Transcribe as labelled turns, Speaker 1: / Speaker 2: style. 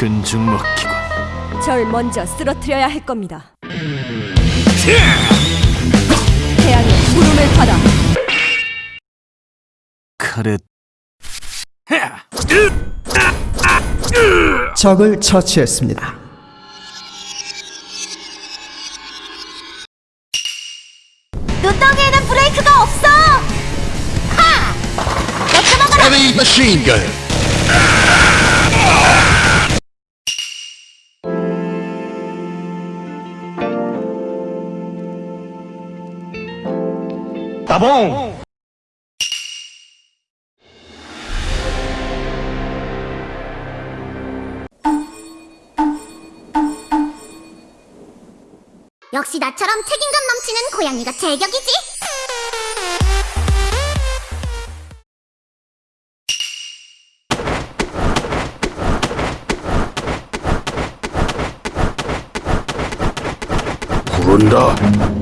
Speaker 1: 근중 먹기군.
Speaker 2: 절 먼저 쓰러뜨려야 할 겁니다. 태양의 물음을 받아
Speaker 1: 칼에
Speaker 3: 적을 처치했습니다.
Speaker 4: 눈덩이에는 브레이크가 없어! 하! 여쭤봐봐라!
Speaker 5: Gun.
Speaker 4: 역시 나처럼 책임감 넘치는 고양이가 제격이지!
Speaker 5: 부른다.